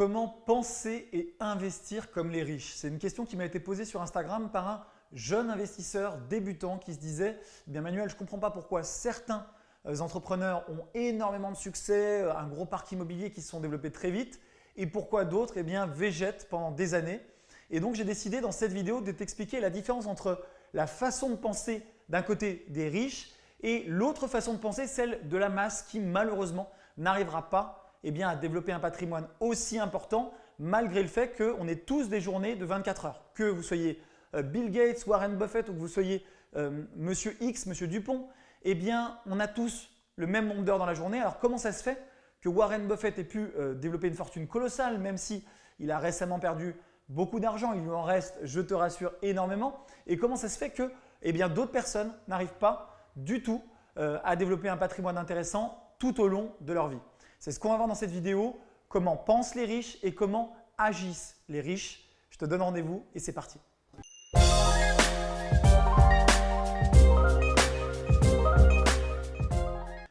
Comment penser et investir comme les riches C'est une question qui m'a été posée sur Instagram par un jeune investisseur débutant qui se disait eh Manuel, je ne comprends pas pourquoi certains euh, entrepreneurs ont énormément de succès, euh, un gros parc immobilier qui se sont développés très vite et pourquoi d'autres eh bien, végètent pendant des années. Et donc j'ai décidé dans cette vidéo de t'expliquer la différence entre la façon de penser d'un côté des riches et l'autre façon de penser, celle de la masse qui malheureusement n'arrivera pas eh bien, à développer un patrimoine aussi important malgré le fait qu'on ait tous des journées de 24 heures. Que vous soyez euh, Bill Gates, Warren Buffett ou que vous soyez euh, Monsieur X, Monsieur Dupont, eh bien, on a tous le même nombre d'heures dans la journée. Alors, comment ça se fait que Warren Buffett ait pu euh, développer une fortune colossale, même si il a récemment perdu beaucoup d'argent, il lui en reste, je te rassure, énormément. Et comment ça se fait que eh d'autres personnes n'arrivent pas du tout à développer un patrimoine intéressant tout au long de leur vie? C'est ce qu'on va voir dans cette vidéo, comment pensent les riches et comment agissent les riches. Je te donne rendez-vous et c'est parti.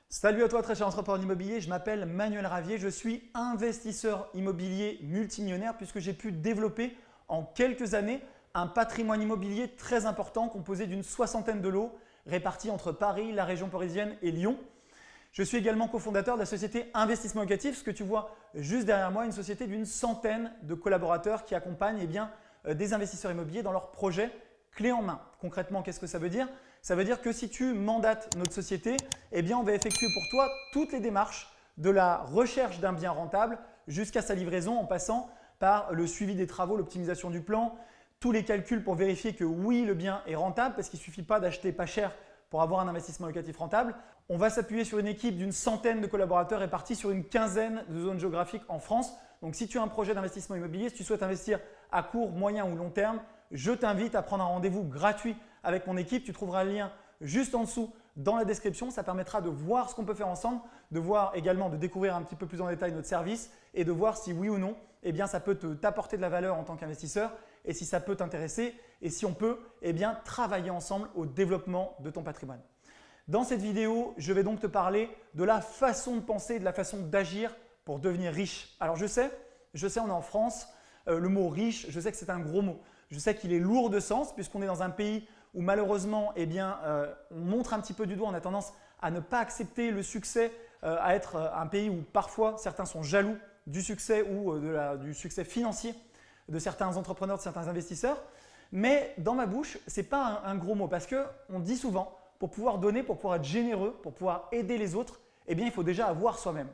Salut à toi très cher entrepreneur immobilier, je m'appelle Manuel Ravier, je suis investisseur immobilier multimillionnaire puisque j'ai pu développer en quelques années un patrimoine immobilier très important composé d'une soixantaine de lots répartis entre Paris, la région parisienne et Lyon. Je suis également cofondateur de la société Investissement Locatif, ce que tu vois juste derrière moi, une société d'une centaine de collaborateurs qui accompagnent eh euh, des investisseurs immobiliers dans leurs projets clé en main. Concrètement, qu'est-ce que ça veut dire? Ça veut dire que si tu mandates notre société, eh on va effectuer pour toi toutes les démarches de la recherche d'un bien rentable jusqu'à sa livraison en passant par le suivi des travaux, l'optimisation du plan, tous les calculs pour vérifier que oui, le bien est rentable parce qu'il ne suffit pas d'acheter pas cher pour avoir un investissement locatif rentable. On va s'appuyer sur une équipe d'une centaine de collaborateurs répartis sur une quinzaine de zones géographiques en France. Donc si tu as un projet d'investissement immobilier, si tu souhaites investir à court, moyen ou long terme, je t'invite à prendre un rendez-vous gratuit avec mon équipe. Tu trouveras le lien juste en dessous dans la description. Ça permettra de voir ce qu'on peut faire ensemble, de voir également, de découvrir un petit peu plus en détail notre service et de voir si oui ou non, eh bien, ça peut t'apporter de la valeur en tant qu'investisseur et si ça peut t'intéresser et si on peut eh travailler ensemble au développement de ton patrimoine. Dans cette vidéo, je vais donc te parler de la façon de penser, de la façon d'agir pour devenir riche. Alors je sais, je sais, on est en France, euh, le mot riche, je sais que c'est un gros mot. Je sais qu'il est lourd de sens puisqu'on est dans un pays où malheureusement, eh euh, on montre un petit peu du doigt, on a tendance à ne pas accepter le succès, euh, à être un pays où parfois certains sont jaloux du succès ou du succès financier de certains entrepreneurs, de certains investisseurs. Mais dans ma bouche, ce n'est pas un, gros mot parce qu'on dit souvent pour pouvoir donner, pour pouvoir être généreux, pour pouvoir aider les autres, eh bien, il faut déjà avoir soi-même.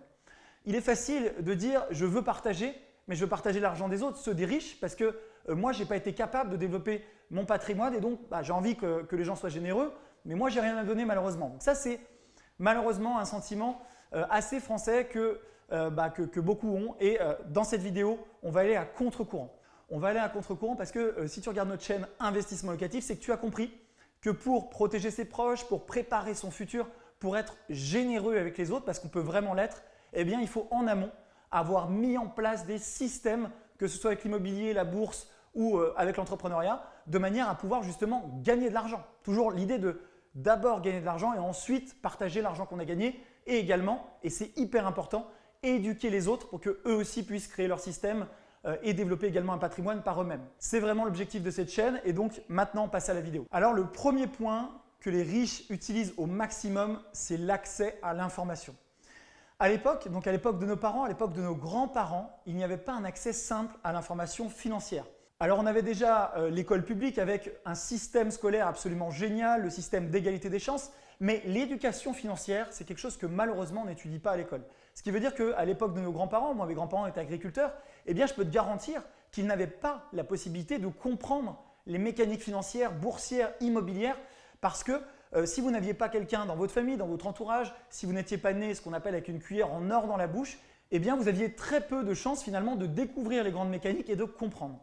Il est facile de dire je veux partager, mais je veux partager l'argent des autres, ceux des riches, parce que euh, moi, je n'ai pas été capable de développer mon patrimoine et donc bah, j'ai envie que, les gens soient généreux, mais moi, j'ai rien à donner malheureusement. Donc ça, c'est malheureusement un sentiment euh, assez français euh, bah, que, que, beaucoup ont et dans cette vidéo, on va aller à contre-courant. On va aller à contre-courant parce que si tu regardes notre chaîne Investissement Locatif, c'est que tu as compris que pour protéger ses proches, pour préparer son futur, pour être généreux avec les autres, parce qu'on peut vraiment l'être, eh bien, il faut en amont avoir mis en place des systèmes, que ce soit avec l'immobilier, la bourse ou euh, avec l'entrepreneuriat, de manière à pouvoir justement gagner de l'argent. Toujours l'idée de d'abord gagner de l'argent et ensuite partager l'argent qu'on a gagné et également, et c'est hyper important, éduquer les autres pour qu'eux aussi puissent créer leur système euh, et développer également un patrimoine par eux-mêmes. C'est vraiment l'objectif de cette chaîne et donc maintenant on passe à la vidéo. Alors le premier point que les riches utilisent au maximum, c'est l'accès à l'information. À l'époque, donc à l'époque de nos parents, à l'époque de nos grands-parents, il n'y avait pas un accès simple à l'information financière. Alors on avait déjà euh, l'école publique avec un système scolaire absolument génial, le système d'égalité des chances, mais l'éducation financière, c'est quelque chose que malheureusement on n'étudie pas à l'école. Ce qui veut dire qu'à l'époque de nos grands-parents, moi mes grands-parents étaient agriculteurs, eh bien je peux te garantir qu'ils n'avaient pas la possibilité de comprendre les mécaniques financières, boursières, immobilières, parce que euh, si vous n'aviez pas quelqu'un dans votre famille, dans votre entourage, si vous n'étiez pas né ce qu'on appelle avec une cuillère en or dans la bouche, eh bien vous aviez très peu de chances finalement de découvrir les grandes mécaniques et de comprendre.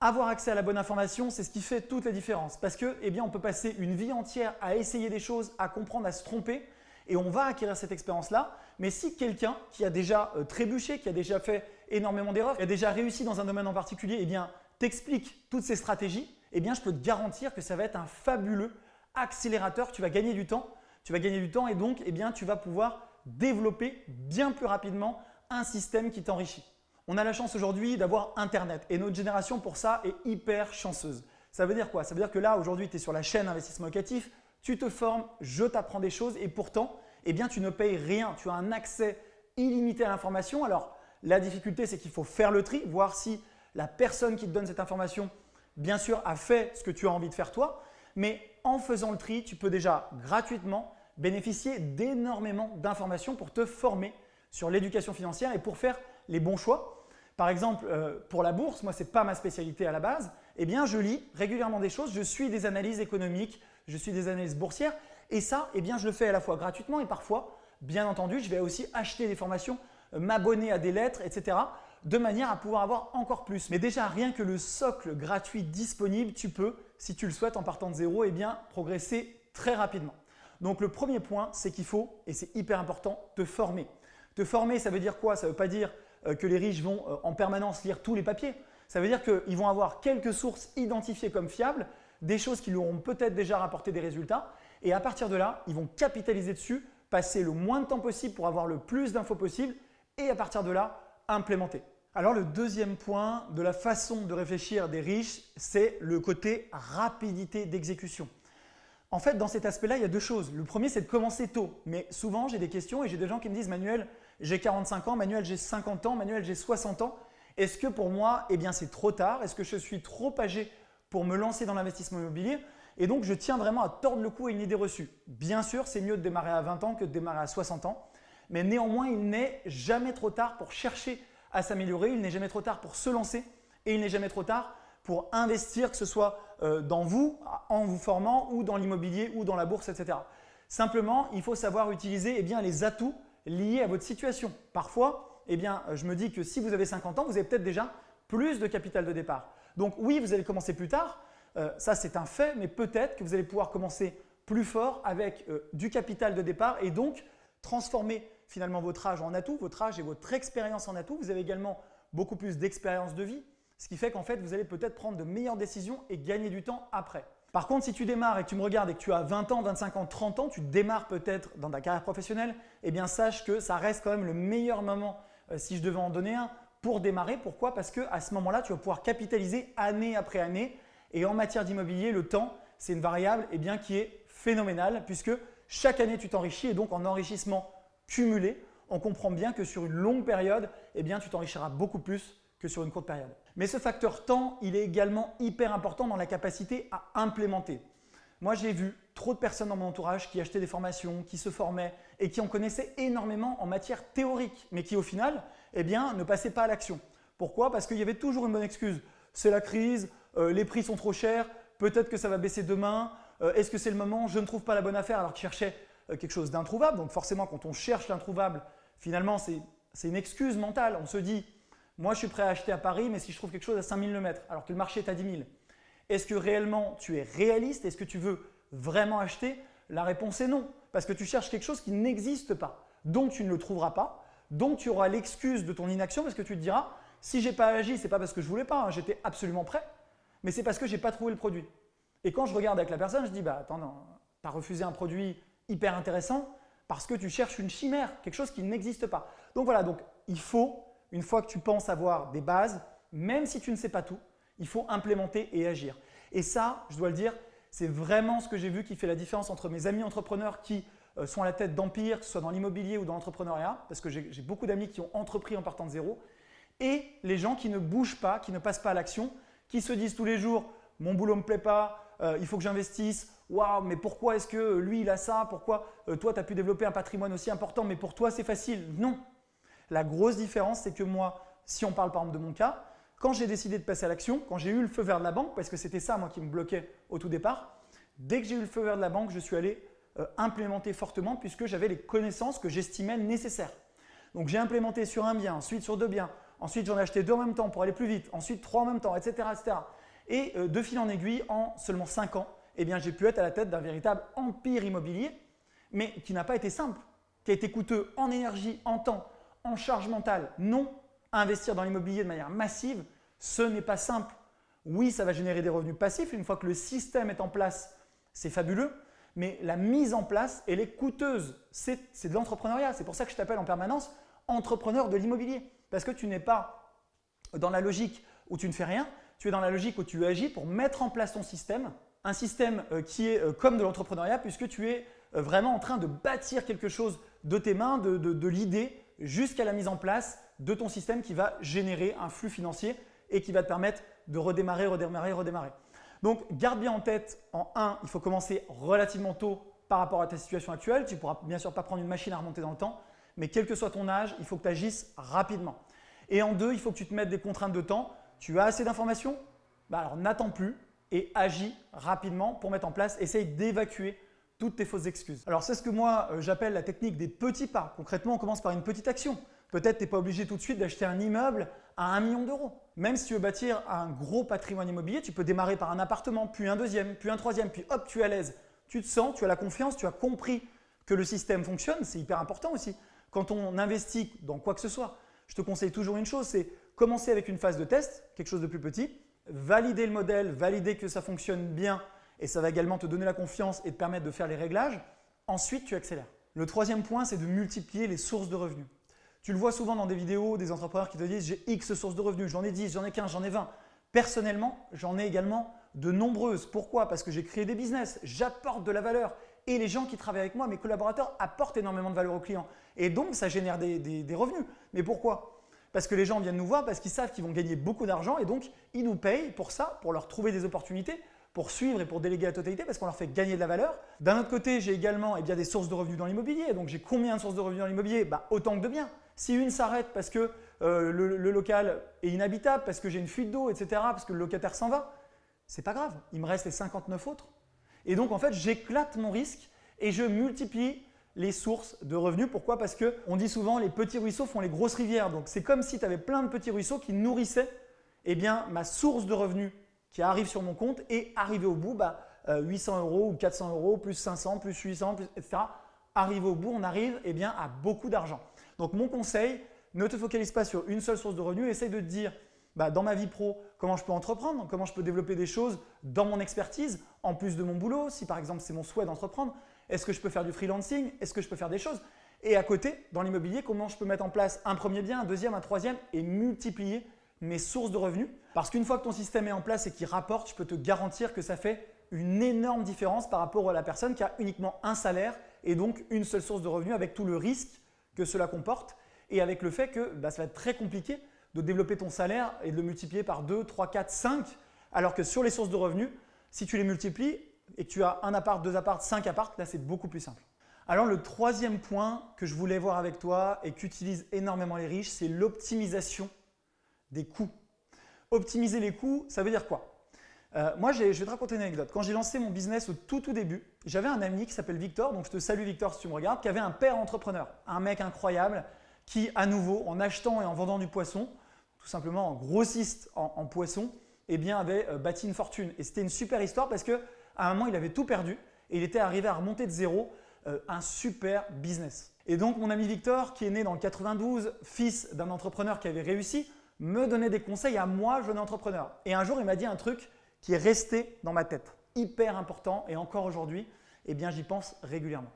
Avoir accès à la bonne information, c'est ce qui fait toute la différence parce que eh bien, on peut passer une vie entière à essayer des choses, à comprendre, à se tromper et on va acquérir cette expérience-là. Mais si quelqu'un qui a déjà euh, trébuché, qui a déjà fait énormément d'erreurs, qui a déjà réussi dans un domaine en particulier, eh bien, t'explique toutes ces stratégies, eh bien, je peux te garantir que ça va être un fabuleux accélérateur, tu vas gagner du temps, tu vas gagner du temps et donc eh bien, tu vas pouvoir développer bien plus rapidement un système qui t'enrichit. On a la chance aujourd'hui d'avoir Internet et notre génération pour ça est hyper chanceuse. Ça veut dire quoi? Ça veut dire que là aujourd'hui tu es sur la chaîne investissement locatif, tu te formes, je t'apprends des choses et pourtant eh bien, tu ne payes rien. Tu as un accès illimité à l'information. Alors la difficulté c'est qu'il faut faire le tri, voir si la personne qui te donne cette information bien sûr a fait ce que tu as envie de faire toi, mais en faisant le tri, tu peux déjà gratuitement bénéficier d'énormément d'informations pour te former sur l'éducation financière et pour faire les bons choix. Par exemple, euh, pour la bourse, moi ce n'est pas ma spécialité à la base, eh bien je lis régulièrement des choses, je suis des analyses économiques, je suis des analyses boursières. Et ça, eh bien je le fais à la fois gratuitement et parfois, bien entendu, je vais aussi acheter des formations, m'abonner à des lettres, etc de manière à pouvoir avoir encore plus. Mais déjà, rien que le socle gratuit disponible, tu peux, si tu le souhaites en partant de zéro, eh bien, progresser très rapidement. Donc le premier point, c'est qu'il faut, et c'est hyper important, te former. Te former, ça veut dire quoi? Ça ne veut pas dire euh, que les riches vont euh, en permanence lire tous les papiers. Ça veut dire qu'ils vont avoir quelques sources identifiées comme fiables, des choses qui leur auront peut-être déjà rapporté des résultats et à partir de là, ils vont capitaliser dessus, passer le moins de temps possible pour avoir le plus d'infos possible et à partir de là, implémenter. Alors le deuxième point de la façon de réfléchir des riches, c'est le côté rapidité d'exécution. En fait, dans cet aspect-là, il y a deux choses. Le premier, c'est de commencer tôt. Mais souvent, j'ai des questions et j'ai des gens qui me disent « Manuel, j'ai 45 ans, Manuel, j'ai 50 ans, Manuel, j'ai 60 ans. Est-ce que pour moi, eh bien, c'est trop tard? Est-ce que je suis trop âgé pour me lancer dans l'investissement immobilier ?» Et donc, je tiens vraiment à tordre le cou à une idée reçue. Bien sûr, c'est mieux de démarrer à 20 ans que de démarrer à 60 ans. Mais néanmoins, il n'est jamais trop tard pour chercher à s'améliorer, il n'est jamais trop tard pour se lancer et il n'est jamais trop tard pour investir, que ce soit euh, dans vous, en vous formant ou dans l'immobilier ou dans la bourse, etc. Simplement, il faut savoir utiliser eh bien, les atouts liés à votre situation. Parfois, eh bien, je me dis que si vous avez 50 ans, vous avez peut-être déjà plus de capital de départ. Donc oui, vous allez commencer plus tard, euh, ça c'est un fait, mais peut-être que vous allez pouvoir commencer plus fort avec euh, du capital de départ et donc transformer finalement votre âge en atout, votre âge et votre expérience en atout. Vous avez également beaucoup plus d'expérience de vie, ce qui fait qu'en fait, vous allez peut-être prendre de meilleures décisions et gagner du temps après. Par contre, si tu démarres et que tu me regardes et que tu as 20 ans, 25 ans, 30 ans, tu démarres peut-être dans ta carrière professionnelle, eh bien sache que ça reste quand même le meilleur moment, euh, si je devais en donner un, pour démarrer. Pourquoi? Parce qu'à ce moment-là, tu vas pouvoir capitaliser année après année. Et en matière d'immobilier, le temps, c'est une variable eh bien, qui est phénoménale puisque chaque année, tu t'enrichis et donc en enrichissement cumulé, on comprend bien que sur une longue période, eh tu t'enrichiras beaucoup plus que sur une courte période. Mais ce facteur temps, il est également hyper important dans la capacité à implémenter. Moi, j'ai vu trop de personnes dans mon entourage qui achetaient des formations, qui se formaient et qui en connaissaient énormément en matière théorique, mais qui au final eh bien, ne passaient pas à l'action. Pourquoi? Parce qu'il y avait toujours une bonne excuse. C'est la crise, euh, les prix sont trop chers, peut-être que ça va baisser demain, euh, est-ce que c'est le moment, je ne trouve pas la bonne affaire alors qu'ils cherchaient quelque chose d'introuvable. Donc forcément, quand on cherche l'introuvable, finalement, c'est une excuse mentale. On se dit, moi je suis prêt à acheter à Paris, mais si je trouve quelque chose à 5000 le mètre, alors que le marché est à 10 000, est-ce que réellement tu es réaliste? Est-ce que tu veux vraiment acheter? La réponse est non, parce que tu cherches quelque chose qui n'existe pas. Donc tu ne le trouveras pas, donc tu auras l'excuse de ton inaction parce que tu te diras, si je n'ai pas agi, ce n'est pas parce que je voulais pas, hein, j'étais absolument prêt, mais c'est parce que je n'ai pas trouvé le produit. Et quand je regarde avec la personne, je dis, bah attends, non, tu as refusé un produit hyper intéressant parce que tu cherches une chimère, quelque chose qui n'existe pas. Donc voilà, donc il faut, une fois que tu penses avoir des bases, même si tu ne sais pas tout, il faut implémenter et agir. Et ça, je dois le dire, c'est vraiment ce que j'ai vu qui fait la différence entre mes amis entrepreneurs qui euh, sont à la tête d'empire, que ce soit dans l'immobilier ou dans l'entrepreneuriat, parce que j'ai beaucoup d'amis qui ont entrepris en partant de zéro, et les gens qui ne bougent pas, qui ne passent pas à l'action, qui se disent tous les jours « mon boulot ne me plaît pas, euh, il faut que j'investisse, waouh, mais pourquoi est-ce que lui il a ça? Pourquoi euh, toi tu as pu développer un patrimoine aussi important, mais pour toi c'est facile? Non. La grosse différence, c'est que moi, si on parle par exemple de mon cas, quand j'ai décidé de passer à l'action, quand j'ai eu le feu vert de la banque, parce que c'était ça moi qui me bloquait au tout départ, dès que j'ai eu le feu vert de la banque, je suis allé euh, implémenter fortement puisque j'avais les connaissances que j'estimais nécessaires. Donc j'ai implémenté sur un bien, ensuite sur deux biens, ensuite j'en ai acheté deux en même temps pour aller plus vite, ensuite trois en même temps, etc. etc. Et euh, de fil en aiguille, en seulement cinq ans, eh j'ai pu être à la tête d'un véritable empire immobilier, mais qui n'a pas été simple, qui a été coûteux en énergie, en temps, en charge mentale. Non, investir dans l'immobilier de manière massive, ce n'est pas simple. Oui, ça va générer des revenus passifs. Une fois que le système est en place, c'est fabuleux. Mais la mise en place, elle est coûteuse. C'est de l'entrepreneuriat. C'est pour ça que je t'appelle en permanence entrepreneur de l'immobilier. Parce que tu n'es pas dans la logique où tu ne fais rien, tu es dans la logique où tu agis pour mettre en place ton système, un système euh, qui est euh, comme de l'entrepreneuriat puisque tu es euh, vraiment en train de bâtir quelque chose de tes mains, de, l'idée jusqu'à la mise en place de ton système qui va générer un flux financier et qui va te permettre de redémarrer, redémarrer, redémarrer. Donc, garde bien en tête, en 1, il faut commencer relativement tôt par rapport à ta situation actuelle. Tu ne pourras bien sûr pas prendre une machine à remonter dans le temps, mais quel que soit ton âge, il faut que tu agisses rapidement. Et en 2, il faut que tu te mettes des contraintes de temps. Tu as assez d'informations? Bah Alors n'attends plus et agis rapidement pour mettre en place, essaye d'évacuer toutes tes fausses excuses. Alors c'est ce que moi euh, j'appelle la technique des petits pas. Concrètement, on commence par une petite action. Peut-être tu n'es pas obligé tout de suite d'acheter un immeuble à 1 million d'euros. Même si tu veux bâtir un gros patrimoine immobilier, tu peux démarrer par un appartement, puis un deuxième, puis un troisième, puis hop, tu es à l'aise. Tu te sens, tu as la confiance, tu as compris que le système fonctionne, c'est hyper important aussi. Quand on investit dans quoi que ce soit, je te conseille toujours une chose, c'est commencer avec une phase de test, quelque chose de plus petit, valider le modèle, valider que ça fonctionne bien et ça va également te donner la confiance et te permettre de faire les réglages. Ensuite, tu accélères. Le troisième point, c'est de multiplier les sources de revenus. Tu le vois souvent dans des vidéos des entrepreneurs qui te disent « j'ai X sources de revenus, j'en ai 10, j'en ai 15, j'en ai 20 ». Personnellement, j'en ai également de nombreuses. Pourquoi? Parce que j'ai créé des business, j'apporte de la valeur et les gens qui travaillent avec moi, mes collaborateurs, apportent énormément de valeur aux clients. Et donc, ça génère des, des revenus. Mais pourquoi? Parce que les gens viennent nous voir parce qu'ils savent qu'ils vont gagner beaucoup d'argent et donc ils nous payent pour ça, pour leur trouver des opportunités, pour suivre et pour déléguer la totalité parce qu'on leur fait gagner de la valeur. D'un autre côté, j'ai également eh bien, des sources de revenus dans l'immobilier. Donc, j'ai combien de sources de revenus dans l'immobilier? Bah, Autant que de biens. Si une s'arrête parce que euh, le, local est inhabitable, parce que j'ai une fuite d'eau, etc., parce que le locataire s'en va, c'est pas grave. Il me reste les 59 autres. Et donc, en fait, j'éclate mon risque et je multiplie les sources de revenus. Pourquoi? Parce qu'on dit souvent les petits ruisseaux font les grosses rivières. Donc, c'est comme si tu avais plein de petits ruisseaux qui nourrissaient eh bien, ma source de revenus qui arrive sur mon compte et arrivé au bout, bah, 800 euh, euros ou 400 euros, plus 500, plus 800, etc. Arrivé au bout, on arrive eh bien, à beaucoup d'argent. Donc mon conseil, ne te focalise pas sur une seule source de revenus, essaye de te dire bah, dans ma vie pro, comment je peux entreprendre, comment je peux développer des choses dans mon expertise, en plus de mon boulot, si par exemple c'est mon souhait d'entreprendre, est-ce que je peux faire du freelancing, est-ce que je peux faire des choses? Et à côté, dans l'immobilier, comment je peux mettre en place un premier bien, un deuxième, un troisième et multiplier mes sources de revenus? Parce qu'une fois que ton système est en place et qu'il rapporte, je peux te garantir que ça fait une énorme différence par rapport à la personne qui a uniquement un salaire et donc une seule source de revenus avec tout le risque que cela comporte et avec le fait que bah, ça va être très compliqué de développer ton salaire et de le multiplier par 2, 3, 4, 5 alors que sur les sources de revenus, si tu les multiplies et que tu as un appart, deux apparts, cinq apparts, là c'est beaucoup plus simple. Alors le troisième point que je voulais voir avec toi et qu'utilisent énormément les riches, c'est l'optimisation des coûts. Optimiser les coûts, ça veut dire quoi? Euh, moi, je vais te raconter une anecdote. Quand j'ai lancé mon business au tout tout début, j'avais un ami qui s'appelle Victor, donc je te salue Victor si tu me regardes, qui avait un père entrepreneur, un mec incroyable qui, à nouveau, en achetant et en vendant du poisson, tout simplement en grossiste en, poisson, eh bien, avait euh, bâti une fortune. Et c'était une super histoire parce qu'à un moment, il avait tout perdu et il était arrivé à remonter de zéro euh, un super business. Et donc, mon ami Victor, qui est né dans le 92, fils d'un entrepreneur qui avait réussi, me donnait des conseils à moi, jeune entrepreneur. Et un jour, il m'a dit un truc qui est resté dans ma tête, hyper important et encore aujourd'hui, eh bien j'y pense régulièrement.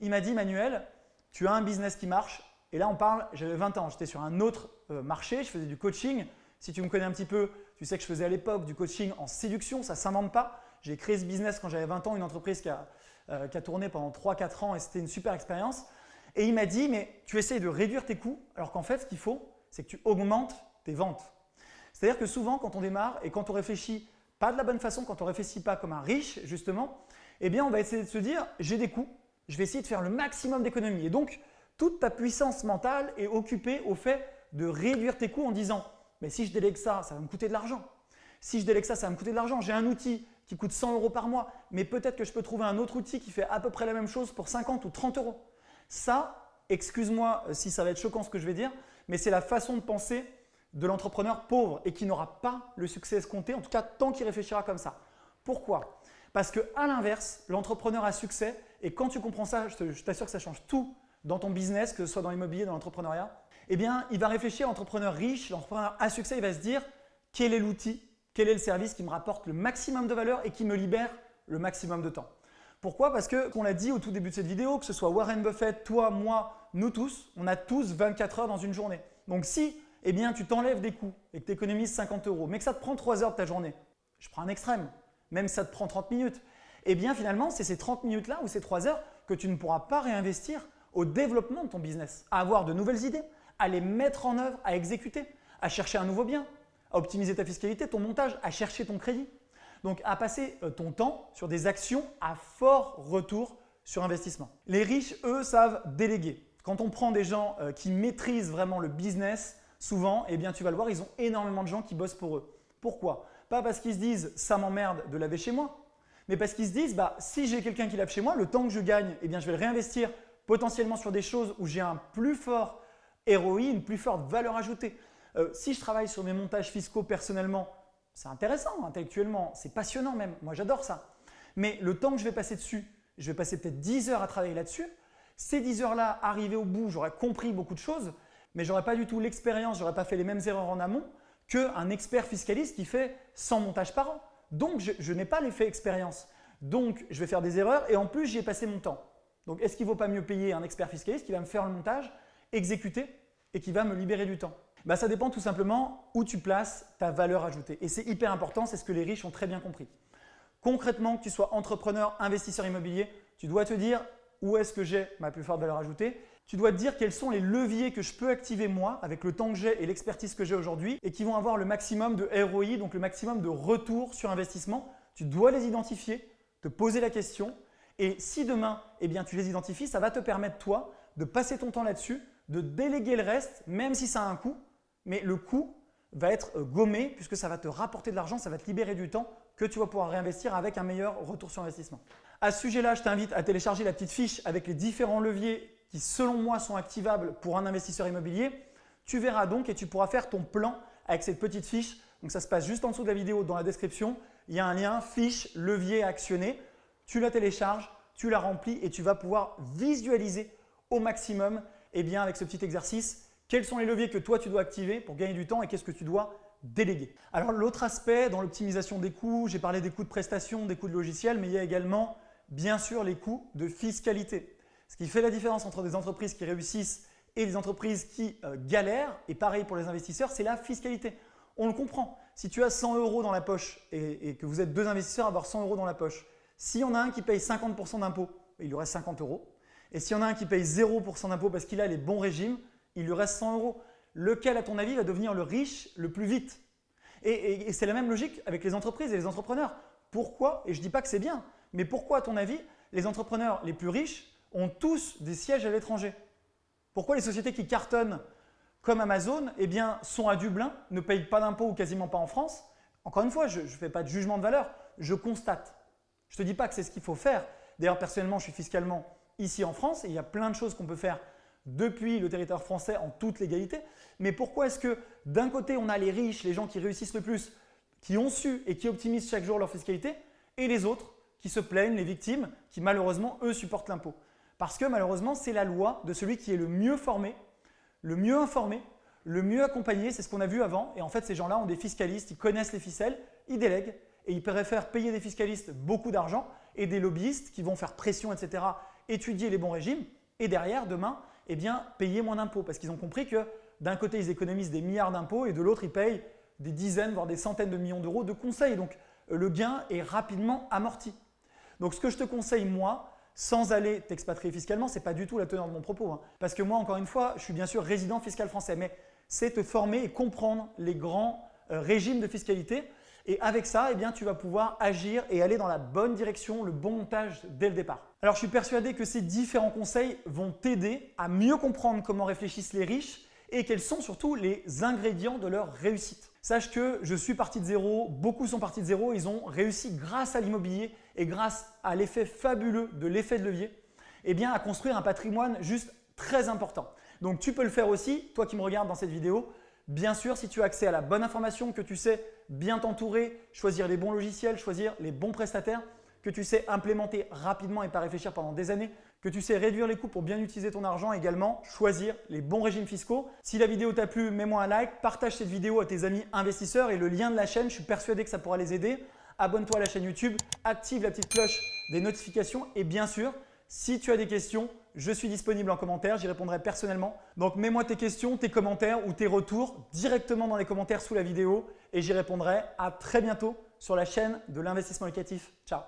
Il m'a dit Manuel, tu as un business qui marche et là on parle, j'avais 20 ans, j'étais sur un autre euh, marché, je faisais du coaching. Si tu me connais un petit peu, tu sais que je faisais à l'époque du coaching en séduction, ça ne s'invente pas. J'ai créé ce business quand j'avais 20 ans, une entreprise qui a, euh, tourné pendant 3-4 ans et c'était une super expérience. Et il m'a dit, mais tu essayes de réduire tes coûts alors qu'en fait, ce qu'il faut, c'est que tu augmentes tes ventes. C'est-à-dire que souvent, quand on démarre et quand on réfléchit pas de la bonne façon, quand on réfléchit pas comme un riche, justement, eh bien, on va essayer de se dire « j'ai des coûts, je vais essayer de faire le maximum d'économies ». Et donc, toute ta puissance mentale est occupée au fait de réduire tes coûts en disant « mais si je délègue ça, ça va me coûter de l'argent. Si je délègue ça, ça va me coûter de l'argent. J'ai un outil qui coûte 100 euros par mois, mais peut-être que je peux trouver un autre outil qui fait à peu près la même chose pour 50 ou 30 euros. » Ça, excuse-moi si ça va être choquant ce que je vais dire, mais c'est la façon de penser de l'entrepreneur pauvre et qui n'aura pas le succès escompté, en tout cas tant qu'il réfléchira comme ça. Pourquoi? Parce qu'à l'inverse, l'entrepreneur a succès et quand tu comprends ça, je t'assure que ça change tout dans ton business, que ce soit dans l'immobilier, dans l'entrepreneuriat, eh bien, il va réfléchir, l'entrepreneur riche, l'entrepreneur à succès, il va se dire quel est l'outil, quel est le service qui me rapporte le maximum de valeur et qui me libère le maximum de temps. Pourquoi? Parce que, qu'on l'a dit au tout début de cette vidéo, que ce soit Warren Buffett, toi, moi, nous tous, on a tous 24 heures dans une journée. Donc si eh bien tu t'enlèves des coûts et que tu économises 50 euros, mais que ça te prend 3 heures de ta journée, je prends un extrême, même ça te prend 30 minutes, eh bien finalement c'est ces 30 minutes-là ou ces 3 heures que tu ne pourras pas réinvestir au développement de ton business, à avoir de nouvelles idées, à les mettre en œuvre, à exécuter, à chercher un nouveau bien, optimiser ta fiscalité, ton montage, à chercher ton crédit. Donc à passer euh, ton temps sur des actions à fort retour sur investissement. Les riches, eux, savent déléguer. Quand on prend des gens euh, qui maîtrisent vraiment le business, souvent, eh bien, tu vas le voir, ils ont énormément de gens qui bossent pour eux. Pourquoi? Pas parce qu'ils se disent « ça m'emmerde de laver chez moi », mais parce qu'ils se disent bah, si j'ai quelqu'un qui lave chez moi, le temps que je gagne, eh bien, je vais le réinvestir potentiellement sur des choses où j'ai un plus fort ROI, une plus forte valeur ajoutée. Euh, si je travaille sur mes montages fiscaux personnellement, c'est intéressant intellectuellement, c'est passionnant même, moi j'adore ça. Mais le temps que je vais passer dessus, je vais passer peut-être 10 heures à travailler là-dessus. Ces 10 heures-là, arrivé au bout, j'aurais compris beaucoup de choses, mais je n'aurais pas du tout l'expérience, je n'aurais pas fait les mêmes erreurs en amont qu'un expert fiscaliste qui fait 100 montages par an. Donc, je, n'ai pas l'effet expérience. Donc, je vais faire des erreurs et en plus, j'y ai passé mon temps. Donc, est-ce qu'il ne vaut pas mieux payer un expert fiscaliste qui va me faire le montage, exécuter et qui va me libérer du temps? Bah, Ça dépend tout simplement où tu places ta valeur ajoutée. Et c'est hyper important, c'est ce que les riches ont très bien compris. Concrètement, que tu sois entrepreneur, investisseur immobilier, tu dois te dire où est-ce que j'ai ma plus forte valeur ajoutée. Tu dois te dire quels sont les leviers que je peux activer moi avec le temps que j'ai et l'expertise que j'ai aujourd'hui et qui vont avoir le maximum de ROI, donc le maximum de retour sur investissement. Tu dois les identifier, te poser la question et si demain eh bien, tu les identifies, ça va te permettre toi de passer ton temps là-dessus, de déléguer le reste même si ça a un coût, mais le coût va être euh, gommé puisque ça va te rapporter de l'argent, ça va te libérer du temps que tu vas pouvoir réinvestir avec un meilleur retour sur investissement. À ce sujet-là, je t'invite à télécharger la petite fiche avec les différents leviers qui, selon moi, sont activables pour un investisseur immobilier. Tu verras donc et tu pourras faire ton plan avec cette petite fiche. Donc, ça se passe juste en dessous de la vidéo dans la description. Il y a un lien fiche, levier actionné. Tu la télécharges, tu la remplis et tu vas pouvoir visualiser au maximum eh bien, avec ce petit exercice quels sont les leviers que toi tu dois activer pour gagner du temps et qu'est-ce que tu dois déléguer? Alors l'autre aspect dans l'optimisation des coûts, j'ai parlé des coûts de prestation, des coûts de logiciel, mais il y a également bien sûr les coûts de fiscalité. Ce qui fait la différence entre des entreprises qui réussissent et des entreprises qui euh, galèrent, et pareil pour les investisseurs, c'est la fiscalité. On le comprend. Si tu as 100 euros dans la poche et, que vous êtes deux investisseurs à avoir 100 euros dans la poche, si on a un qui paye 50% d'impôts, il lui reste 50 euros. Et si on a un qui paye 0% d'impôts parce qu'il a les bons régimes, il lui reste 100 euros lequel, à ton avis, va devenir le riche le plus vite? Et, c'est la même logique avec les entreprises et les entrepreneurs. Pourquoi, et je ne dis pas que c'est bien, mais pourquoi, à ton avis, les entrepreneurs les plus riches ont tous des sièges à l'étranger? Pourquoi les sociétés qui cartonnent comme Amazon eh bien, sont à Dublin, ne payent pas d'impôts ou quasiment pas en France? Encore une fois, je ne fais pas de jugement de valeur, je constate. Je ne te dis pas que c'est ce qu'il faut faire. D'ailleurs, personnellement, je suis fiscalement ici en France et il y a plein de choses qu'on peut faire depuis le territoire français en toute légalité. Mais pourquoi est-ce que d'un côté, on a les riches, les gens qui réussissent le plus, qui ont su et qui optimisent chaque jour leur fiscalité, et les autres qui se plaignent, les victimes, qui malheureusement, eux, supportent l'impôt? Parce que malheureusement, c'est la loi de celui qui est le mieux formé, le mieux informé, le mieux accompagné, c'est ce qu'on a vu avant. Et en fait, ces gens-là ont des fiscalistes, ils connaissent les ficelles, ils délèguent et ils préfèrent payer des fiscalistes beaucoup d'argent et des lobbyistes qui vont faire pression, etc., étudier les bons régimes. Et derrière, demain, eh bien, payer moins d'impôts parce qu'ils ont compris que d'un côté, ils économisent des milliards d'impôts et de l'autre, ils payent des dizaines, voire des centaines de millions d'euros de conseils. Donc, le gain est rapidement amorti. Donc, ce que je te conseille, moi, sans aller t'expatrier fiscalement, ce n'est pas du tout la teneur de mon propos. Hein. Parce que moi, encore une fois, je suis bien sûr résident fiscal français, mais c'est te former et comprendre les grands euh, régimes de fiscalité. Et avec ça, eh bien, tu vas pouvoir agir et aller dans la bonne direction, le bon montage dès le départ. Alors, je suis persuadé que ces différents conseils vont t'aider à mieux comprendre comment réfléchissent les riches et quels sont surtout les ingrédients de leur réussite. Sache que je suis parti de zéro, beaucoup sont partis de zéro, ils ont réussi grâce à l'immobilier et grâce à l'effet fabuleux de l'effet de levier eh bien, à construire un patrimoine juste très important. Donc tu peux le faire aussi, toi qui me regardes dans cette vidéo, Bien sûr, si tu as accès à la bonne information, que tu sais bien t'entourer, choisir les bons logiciels, choisir les bons prestataires, que tu sais implémenter rapidement et pas réfléchir pendant des années, que tu sais réduire les coûts pour bien utiliser ton argent également, choisir les bons régimes fiscaux. Si la vidéo t'a plu, mets-moi un like, partage cette vidéo à tes amis investisseurs et le lien de la chaîne, je suis persuadé que ça pourra les aider. Abonne-toi à la chaîne YouTube, active la petite cloche des notifications et bien sûr, si tu as des questions, je suis disponible en commentaire, j'y répondrai personnellement. Donc mets-moi tes questions, tes commentaires ou tes retours directement dans les commentaires sous la vidéo et j'y répondrai. À très bientôt sur la chaîne de l'investissement locatif. Ciao